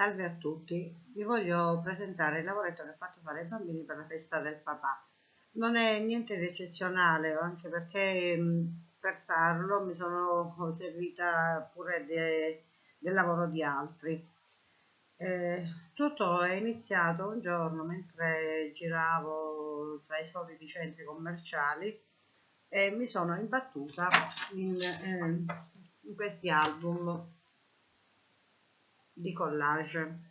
Salve a tutti, vi voglio presentare il lavoretto che ho fatto fare ai bambini per la festa del papà. Non è niente di eccezionale, anche perché per farlo mi sono servita pure de, del lavoro di altri. Eh, tutto è iniziato un giorno mentre giravo tra i soliti centri commerciali e mi sono imbattuta in, eh, in questi album di collage.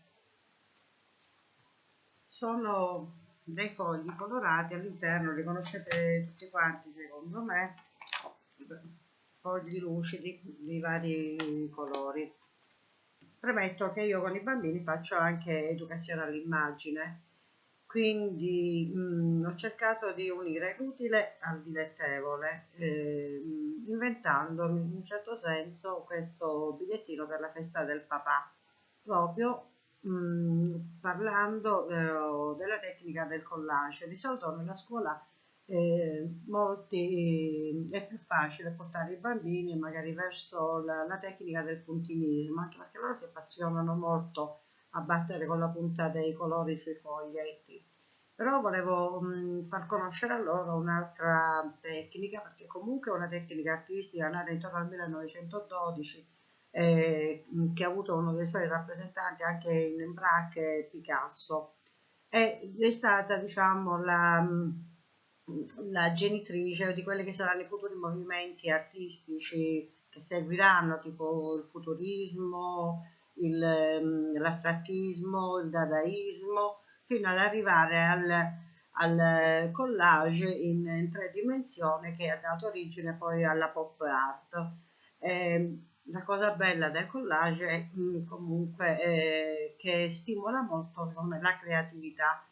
Sono dei fogli colorati all'interno, li conoscete tutti quanti secondo me, fogli lucidi di vari colori. Premetto che io con i bambini faccio anche educazione all'immagine, quindi mh, mm, ho cercato di unire l'utile al dilettevole, eh, inventandomi in un certo senso questo bigliettino per la festa del papà proprio mh, mm, parlando eh, della tecnica del collage. Di solito nella scuola eh, molti, è più facile portare i bambini magari verso la, la, tecnica del puntinismo, anche perché loro si appassionano molto a battere con la punta dei colori sui foglietti. Però volevo mh, mm, far conoscere a loro un'altra tecnica, perché comunque è una tecnica artistica nata intorno al 1912 eh, che ha avuto uno dei suoi rappresentanti anche in Imbrac Picasso ed è stata diciamo la, la genitrice di quelli che saranno i futuri movimenti artistici che seguiranno tipo il futurismo l'astrattismo il dadaismo fino ad arrivare al, al collage in, in, tre dimensioni che ha dato origine poi alla pop art. Eh, la cosa bella del collage è mm, comunque eh, che stimola molto la creatività,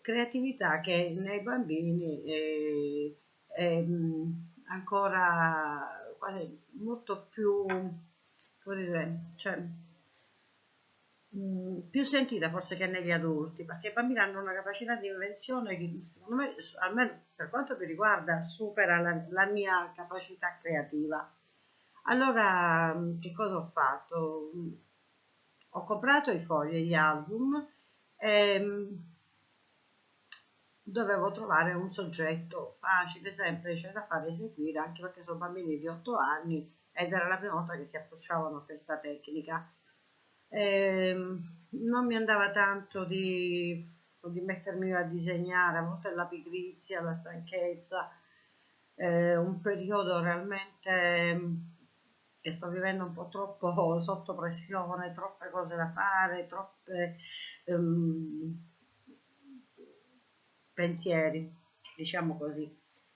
creatività che nei bambini è, è mm, ancora molto più, dire, cioè, mm, più sentita forse che negli adulti, perché i bambini hanno una capacità di invenzione che secondo me, almeno per quanto mi riguarda, supera la, la mia capacità creativa allora, che cosa ho fatto? Ho comprato i fogli, gli album e mm, dovevo trovare un soggetto facile, semplice da fare eseguire, anche perché sono bambini di 8 anni ed era la prima volta che si approcciavano a questa tecnica. E mm, non mi andava tanto di, di mettermi a disegnare, a volte la pigrizia, la stanchezza, eh, un periodo realmente che sto vivendo un po' troppo sotto pressione, troppe cose da fare, troppe um, pensieri, diciamo così.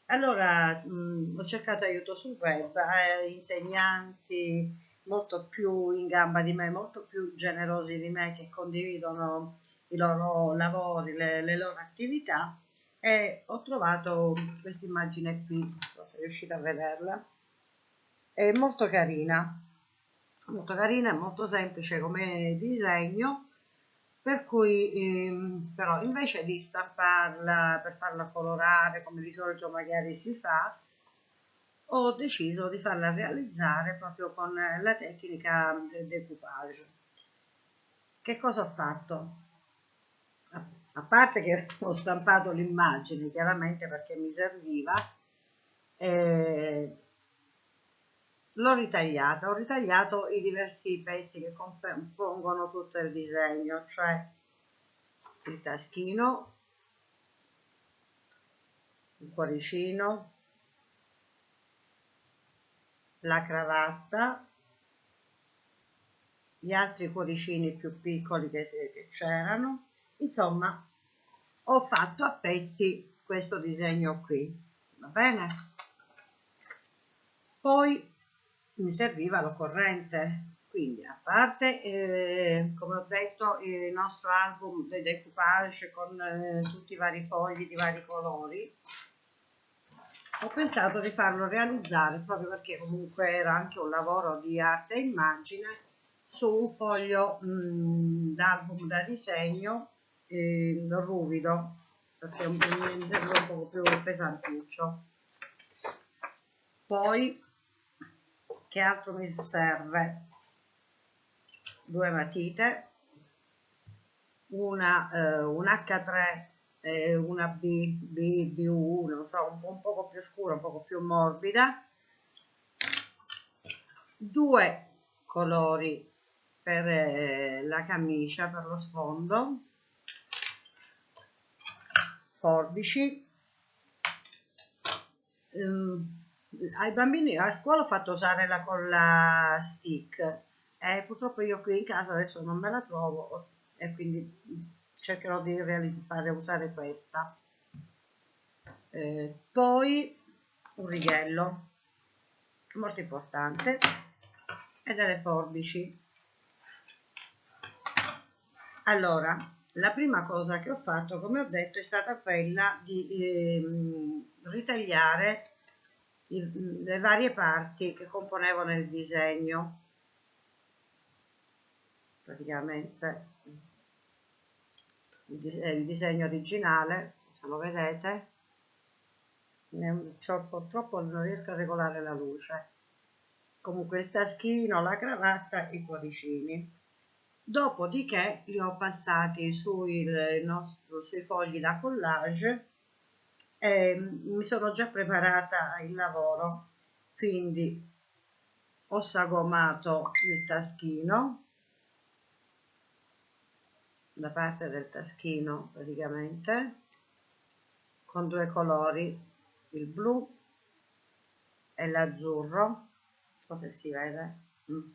Allora mh, ho cercato aiuto sul web, eh, insegnanti molto più in gamba di me, molto più generosi di me che condividono i loro lavori, le, le loro attività e ho trovato questa immagine qui, se riuscite a vederla è molto carina molto carina e molto semplice come disegno per cui ehm, però invece di stamparla per farla colorare come di solito magari si fa ho deciso di farla realizzare proprio con la tecnica del decoupage che cosa ho fatto? a parte che ho stampato l'immagine chiaramente perché mi serviva eh, l'ho ritagliata, ho ritagliato i diversi pezzi che compongono tutto il disegno, cioè il taschino, il cuoricino, la cravatta, gli altri cuoricini più piccoli che, c'erano, insomma ho fatto a pezzi questo disegno qui, va bene? Poi mi serviva l'occorrente. Quindi, a parte, eh, come ho detto, il nostro album di decoupage con eh, tutti i vari fogli di vari colori, ho pensato di farlo realizzare proprio perché comunque era anche un lavoro di arte e immagine su un foglio d'album da disegno eh, ruvido perché è un, un po' più pesantuccio poi che altro mi serve? Due matite, una, eh, un H3 eh, una B, B, B1, non so, un, un poco più scura, un poco più morbida, due colori per eh, la camicia, per lo sfondo, forbici, um, ai bambini a scuola ho fatto usare la colla stick e purtroppo io qui in casa adesso non me la trovo e quindi cercherò di fare usare questa. Eh, poi un righello molto importante e delle forbici. Allora la prima cosa che ho fatto come ho detto è stata quella di eh, ritagliare i, le varie parti che componevano il disegno. Praticamente il disegno originale se lo vedete? Purtroppo non riesco a regolare la luce. Comunque il taschino la cravatta i cuoricini. Dopodiché li ho passati sui, nostro, sui fogli da collage e mi sono già preparata il lavoro quindi ho sagomato il taschino. La parte del taschino praticamente con due colori il blu e l'azzurro. Non se si vede. Mm.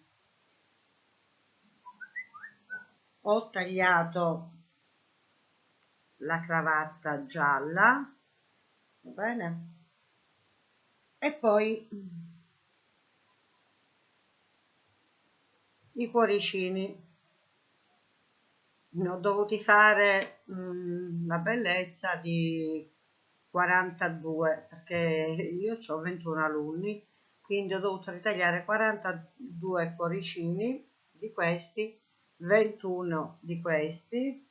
ho tagliato la cravatta gialla va bene? E poi i cuoricini. Ne ho dovuti fare mh, mm, la bellezza di 42 perché io ho 21 alunni quindi ho dovuto ritagliare 42 cuoricini di questi 21 di questi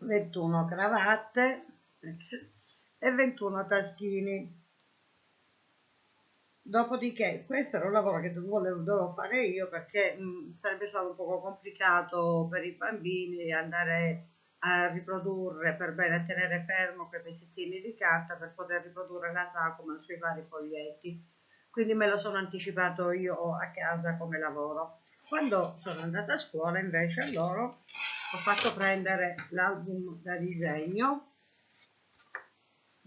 21 cravatte e 21 taschini Dopodiché, questo era un lavoro che dovevo, fare io perché mh, sarebbe stato un po' complicato per i bambini andare a riprodurre per bene, a tenere fermo quei pezzettini di carta per poter riprodurre la sagoma sui vari foglietti. Quindi me lo sono anticipato io a casa come lavoro. Quando sono andata a scuola invece loro ho fatto prendere l'album da disegno,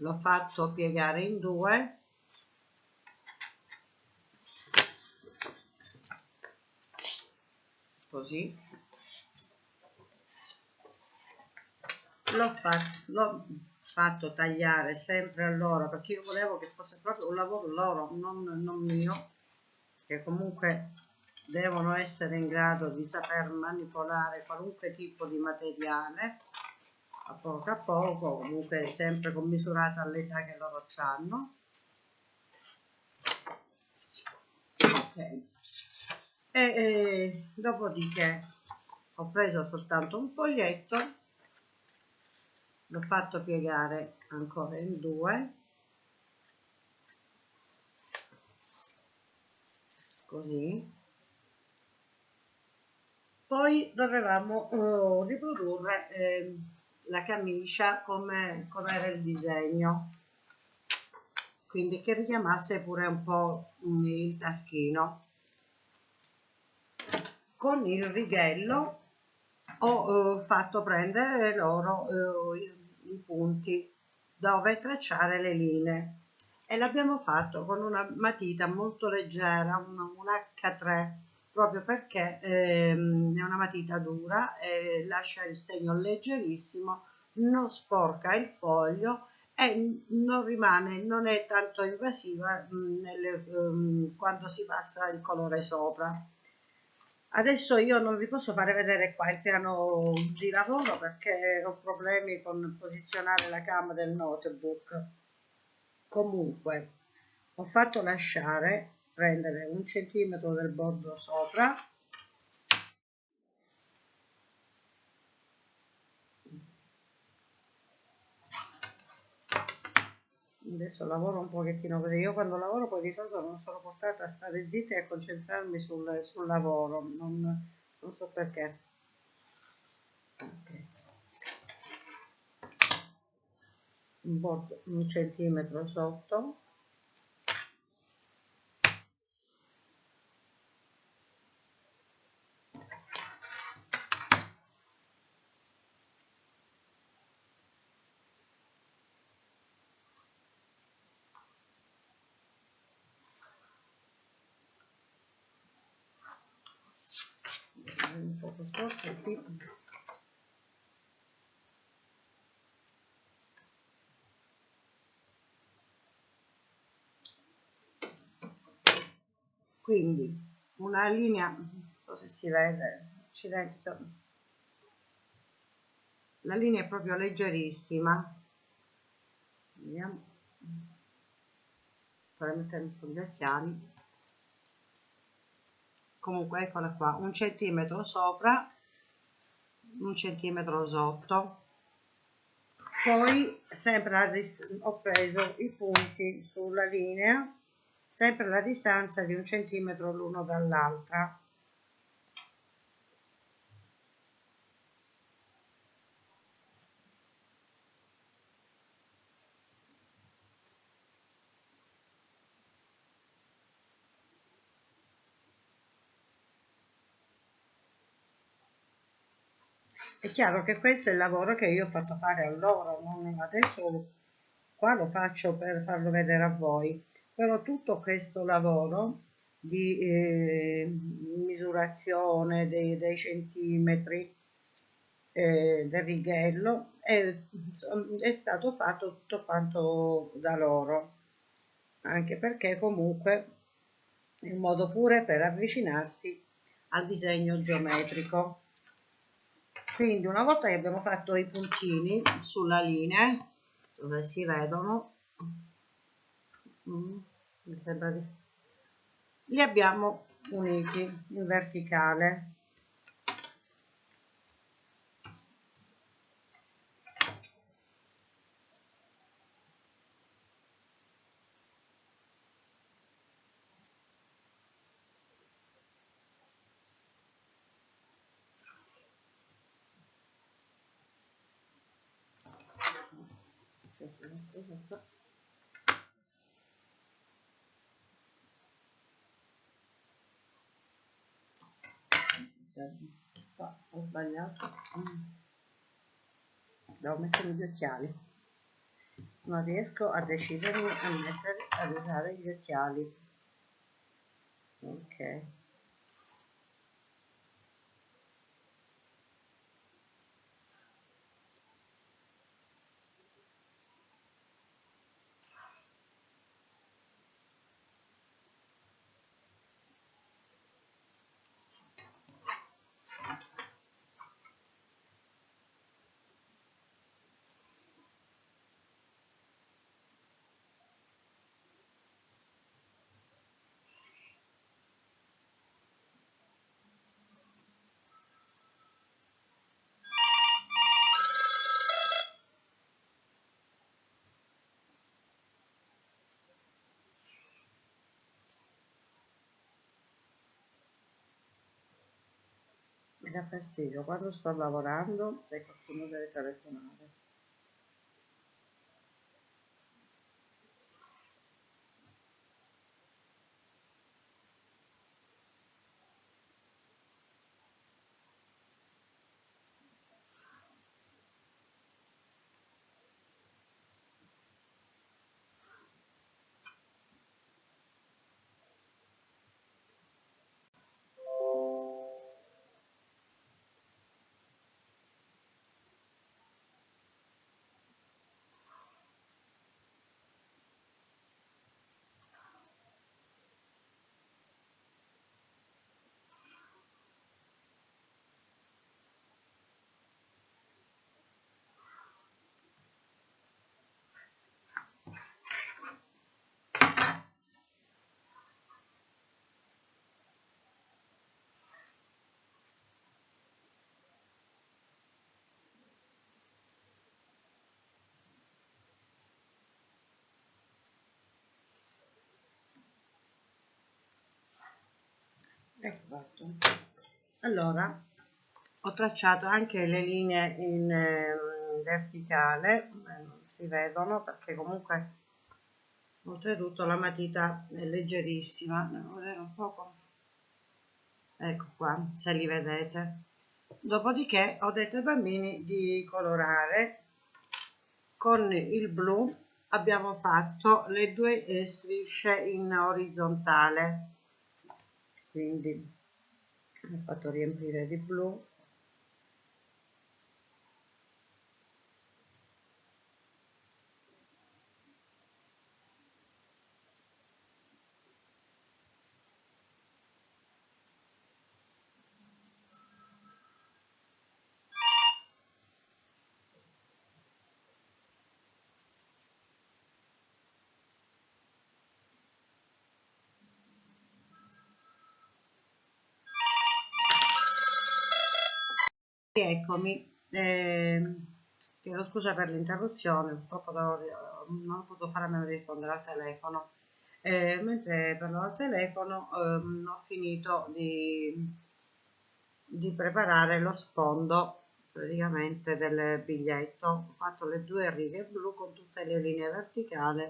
l'ho fatto piegare in due. Così. L'ho fatto, fatto tagliare sempre a loro perché io volevo che fosse proprio un lavoro loro non, non mio che comunque devono essere in grado di saper manipolare qualunque tipo di materiale a poco a poco comunque sempre commisurata all'età che loro hanno. Ok. E, e dopodiché ho preso soltanto un foglietto l'ho fatto piegare ancora in due. Così. Poi dovevamo uh, riprodurre eh, la camicia come, come era il disegno. Quindi che richiamasse pure un po' il taschino. Con il righello ho eh, fatto prendere loro eh, i, i punti dove tracciare le linee. E l'abbiamo fatto con una matita molto leggera, un, un H3 proprio perché ehm, è una matita dura e lascia il segno leggerissimo, non sporca il foglio e non rimane, non è tanto invasiva mh, mm, nelle, um, quando si passa il colore sopra. Adesso io non vi posso fare vedere qua il piano di lavoro perché ho problemi con posizionare la cam del notebook. Comunque, ho fatto lasciare prendere un centimetro del bordo sopra. Adesso lavoro un pochettino perché io quando lavoro poi di solito non sono portata a stare zitta e a concentrarmi sul, sul lavoro non, non, so perché. Okay. un, bordo, un centimetro sotto. Qui quindi una linea non so se si vede accidenti la linea è proprio leggerissima. Vediamo. Mettendo con gli occhiali. Comunque eccola qua un centimetro sopra un centimetro sotto poi sempre ho preso i punti sulla linea sempre la distanza di un centimetro l'uno dall'altra è chiaro che questo è il lavoro che io ho fatto fare a loro non adesso qua lo faccio per farlo vedere a voi. Però tutto questo lavoro di eh, misurazione dei, dei centimetri eh, del righello è, è stato fatto tutto quanto da loro. Anche perché comunque è un modo pure per avvicinarsi al disegno geometrico quindi una volta che abbiamo fatto i puntini sulla linea dove si vedono mm, li abbiamo uniti in verticale qua ho sbagliato devo mettere gli occhiali. Non riesco a decidermi a mettere a usare gli occhiali. Ok mi dà fastidio. Quando sto lavorando e qualcuno deve telefonare ecco fatto allora ho tracciato anche le linee in eh, verticale non si vedono perché comunque oltretutto la matita è leggerissima devo vedere un poco. Ecco qua se li vedete. Dopodiché ho detto ai bambini di colorare. Con il blu abbiamo fatto le due eh, strisce in orizzontale quindi ho fatto riempire di blu eccomi eh, chiedo scusa per l'interruzione purtroppo non ho potuto fare a meno di rispondere al telefono. Eh, mentre parlavo al telefono ehm, ho finito di, di preparare lo sfondo praticamente del biglietto. Ho fatto le due righe blu con tutte le linee verticali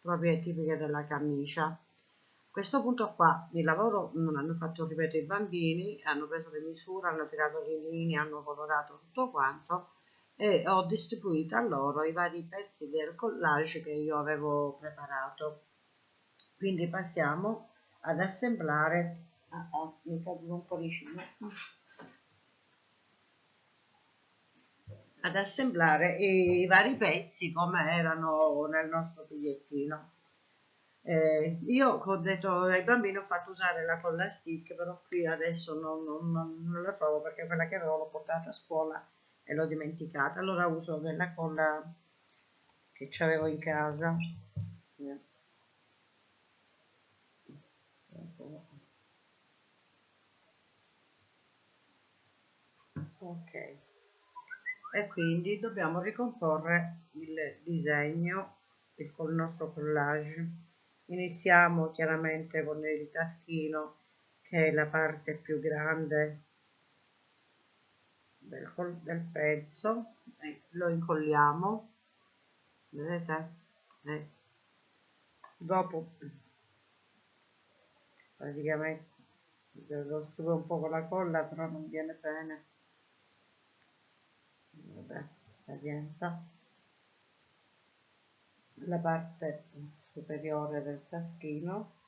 proprio tipiche della camicia questo punto qua il lavoro non hanno fatto ripeto i bambini hanno preso le misure hanno tirato le linee hanno colorato tutto quanto e ho distribuito a loro i vari pezzi del collage che io avevo preparato. Quindi passiamo ad assemblare. Ah, ah, mi caduto un po' vicino ad assemblare i vari pezzi come erano nel nostro bigliettino eh, io ho detto ai bambini ho fatto usare la colla stick, però qui adesso non, non, non, la trovo perché quella che avevo l'ho portata a scuola e l'ho dimenticata. Allora uso della colla che avevo in casa. Ok. E quindi dobbiamo ricomporre il disegno il nostro collage Iniziamo chiaramente con il taschino che è la parte più grande del, del pezzo. E lo incolliamo. Vedete? E dopo praticamente lo stuvo un po' con la colla però non viene bene. Vabbè esperienza la parte superiore del taschino.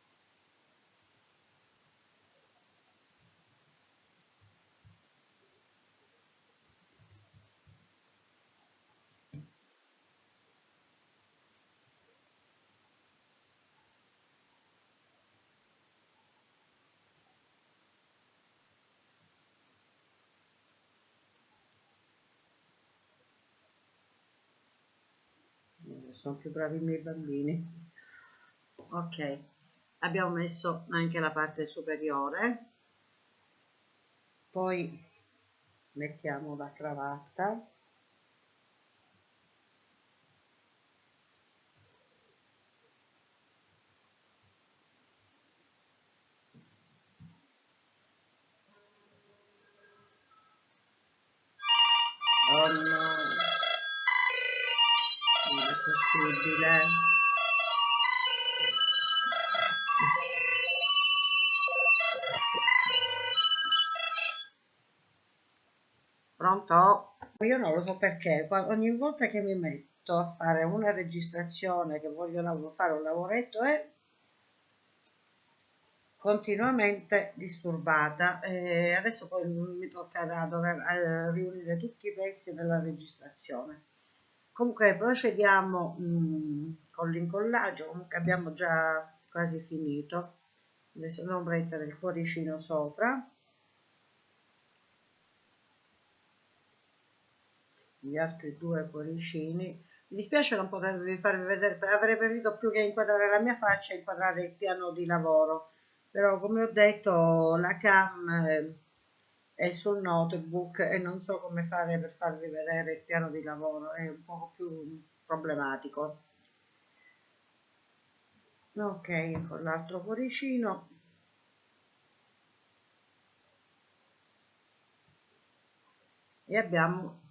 Sono più bravi i miei bambini ok. Abbiamo messo anche la parte superiore. Poi mettiamo la cravatta oh no non è possibile Pronto? Io non lo so perché, ogni volta che mi metto a fare una registrazione che voglio fare un lavoretto è continuamente disturbata e adesso poi mi toccherà dover eh, riunire tutti i pezzi della registrazione. Comunque procediamo mh, mm, con l'incollaggio, comunque abbiamo già quasi finito. Adesso non mettere il cuoricino sopra. Gli altri due cuoricini. Mi dispiace non potervi farvi vedere avrei preferito più che inquadrare la mia faccia inquadrare il piano di lavoro. Però come ho detto la cam eh, è sul notebook e non so come fare per farvi vedere il piano di lavoro. È un po' più problematico. Ok con l'altro cuoricino. E abbiamo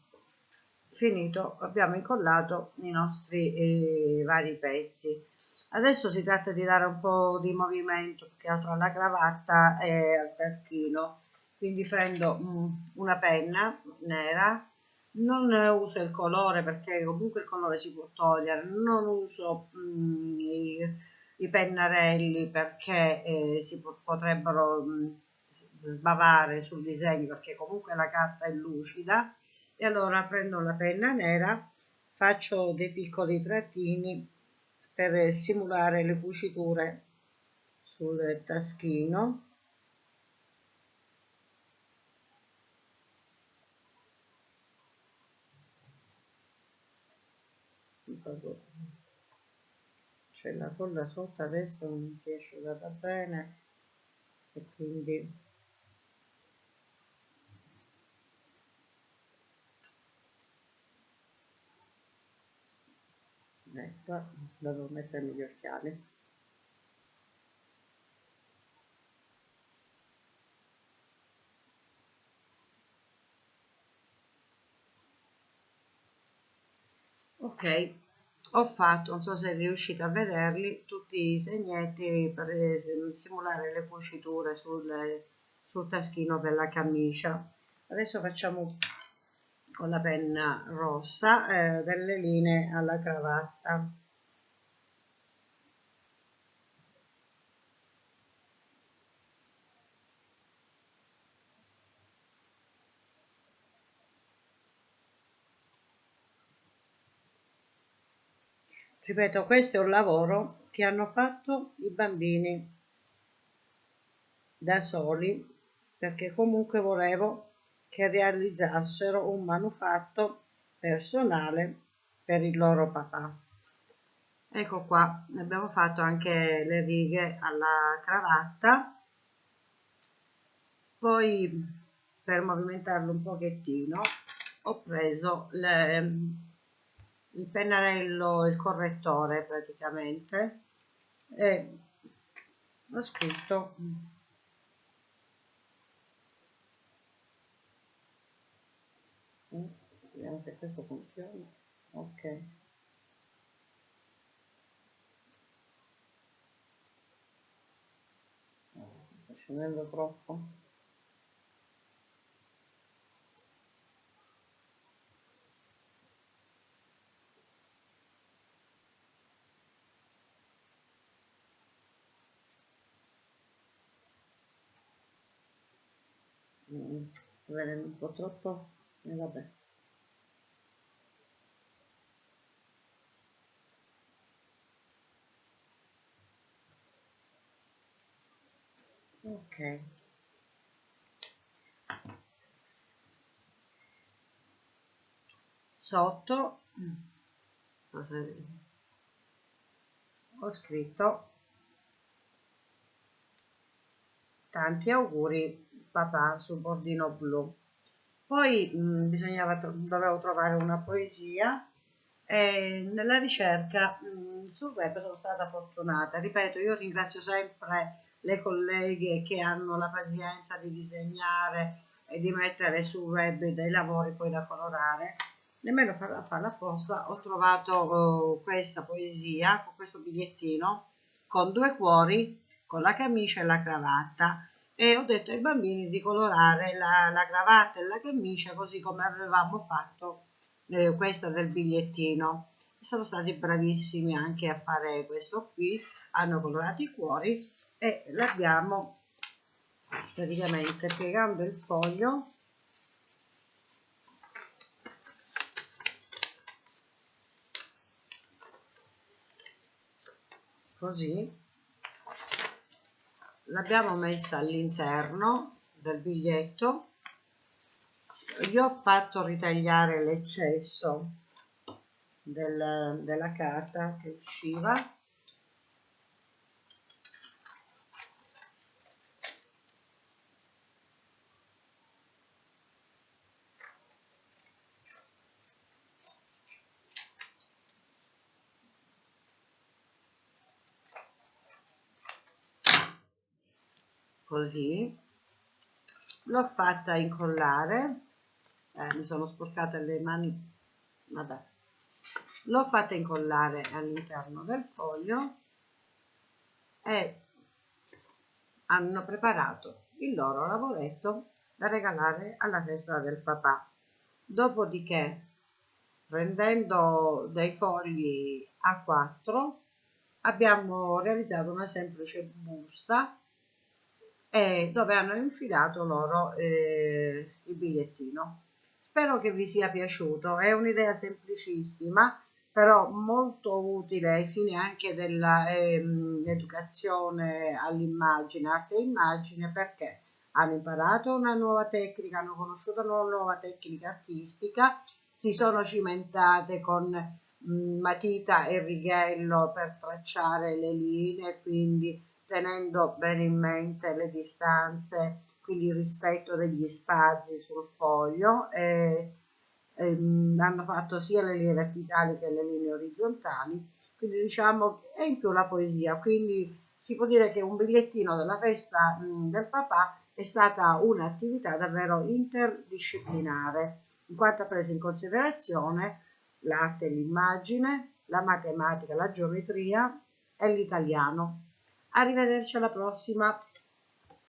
finito abbiamo incollato i nostri eh, vari pezzi. Adesso si tratta di dare un po' di movimento più che altro alla cravatta e al taschino. Quindi prendo mm, una penna nera. Non uso il colore perché comunque il colore si può togliere. Non uso mm, i, i, pennarelli perché eh, si potrebbero mm, sbavare sul disegno perché comunque la carta è lucida e allora prendo la penna nera faccio dei piccoli trattini per simulare le cuciture sul taschino. C'è la colla sotto adesso non si è asciugata bene e quindi ecco devo mettermi gli occhiali. Ok ho fatto non so se riuscite a vederli tutti i segnetti per simulare le cuciture sul, sul taschino per la camicia. Adesso facciamo con la penna rossa eh, delle linee alla cravatta. Ripeto questo è un lavoro che hanno fatto i bambini da soli perché comunque volevo che realizzassero un manufatto personale per il loro papà. Ecco qua, abbiamo fatto anche le righe alla cravatta, poi per movimentarlo un pochettino ho preso le, il pennarello, il correttore praticamente e ho scritto vediamo se questo funziona. Ok. Sta scendendo troppo. Mm, un po' troppo e vabbè. Ok. Sotto. Ho scritto. Tanti auguri papà sul bordino blu poi mh, mm, bisognava dovevo trovare una poesia e nella ricerca mh, mm, sul web sono stata fortunata. Ripeto io ringrazio sempre le colleghe che hanno la pazienza di disegnare e di mettere sul web dei lavori poi da colorare. Nemmeno farla fare apposta ho trovato uh, questa poesia con questo bigliettino con due cuori con la camicia e la cravatta e ho detto ai bambini di colorare la, la cravatta e la camicia così come avevamo fatto eh, questa del bigliettino. Sono stati bravissimi anche a fare questo qui hanno colorato i cuori e l'abbiamo praticamente piegando il foglio. Così l'abbiamo messa all'interno del biglietto. Gli ho fatto ritagliare l'eccesso del, della carta che usciva così. L'ho fatta incollare. Eh, mi sono sporcate le mani. Vabbè. L'ho fatta incollare all'interno del foglio e hanno preparato il loro lavoretto da regalare alla festa del papà. Dopodiché prendendo dei fogli A4 abbiamo realizzato una semplice busta eh, dove hanno infilato loro eh, il bigliettino. Spero che vi sia piaciuto è un'idea semplicissima però molto utile ai fini anche dell'educazione ehm, all'immagine arte e immagine perché hanno imparato una nuova tecnica hanno conosciuto una nuova tecnica artistica si sono cimentate con mh, matita e righello per tracciare le linee, quindi tenendo bene in mente le distanze, quindi il rispetto degli spazi sul foglio. E, e, mh, hanno fatto sia le linee verticali che le linee orizzontali, quindi diciamo e in più la poesia, quindi si può dire che un bigliettino della festa mh, del papà è stata un'attività davvero interdisciplinare in quanto ha preso in considerazione l'arte e l'immagine, la matematica, la geometria e l'italiano. Arrivederci alla prossima.